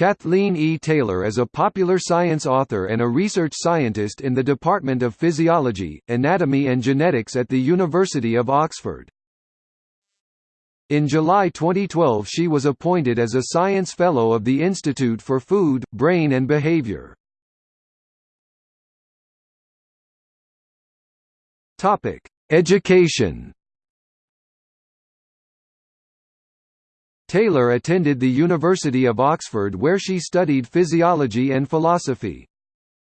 Kathleen E. Taylor is a popular science author and a research scientist in the Department of Physiology, Anatomy and Genetics at the University of Oxford. In July 2012 she was appointed as a Science Fellow of the Institute for Food, Brain and Behavior. Education Taylor attended the University of Oxford where she studied physiology and philosophy.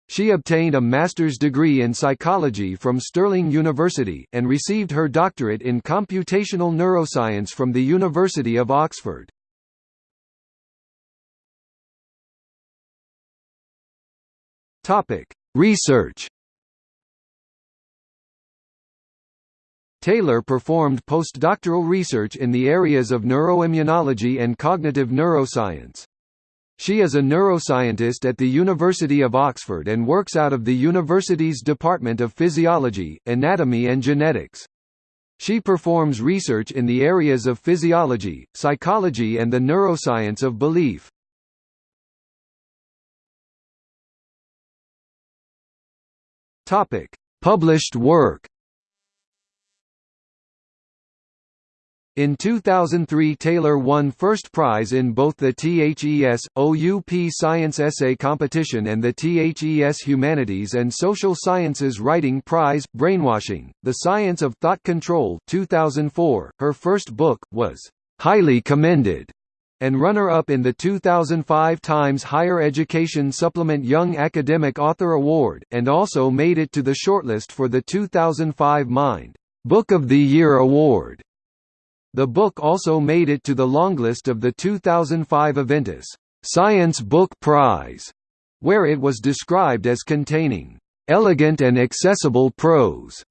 She obtained a master's degree in psychology from Stirling University, and received her doctorate in computational neuroscience from the University of Oxford. Research Taylor performed postdoctoral research in the areas of neuroimmunology and cognitive neuroscience. She is a neuroscientist at the University of Oxford and works out of the university's Department of Physiology, Anatomy and Genetics. She performs research in the areas of physiology, psychology and the neuroscience of belief. Published work In 2003 Taylor won first prize in both the THES, OUP Science Essay Competition and the THES Humanities and Social Sciences Writing Prize, Brainwashing, The Science of Thought Control 2004. Her first book, was «highly commended» and runner-up in the 2005 Times Higher Education Supplement Young Academic Author Award, and also made it to the shortlist for the 2005 Mind Book of the Year Award. The book also made it to the longlist of the 2005 Aventis Science Book Prize, where it was described as containing elegant and accessible prose.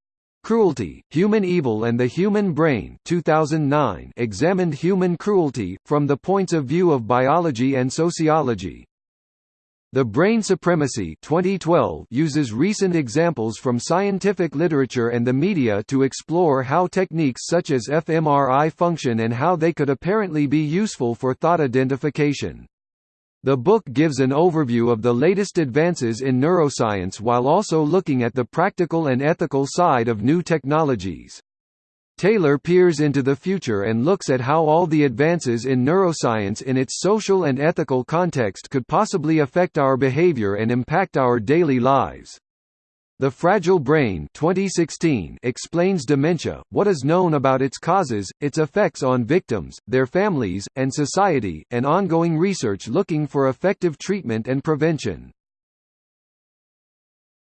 Cruelty, Human Evil and the Human Brain 2009 examined human cruelty, from the points of view of biology and sociology. The Brain Supremacy 2012 uses recent examples from scientific literature and the media to explore how techniques such as fMRI function and how they could apparently be useful for thought identification. The book gives an overview of the latest advances in neuroscience while also looking at the practical and ethical side of new technologies. Taylor peers into the future and looks at how all the advances in neuroscience in its social and ethical context could possibly affect our behavior and impact our daily lives. The Fragile Brain 2016 explains dementia, what is known about its causes, its effects on victims, their families, and society, and ongoing research looking for effective treatment and prevention.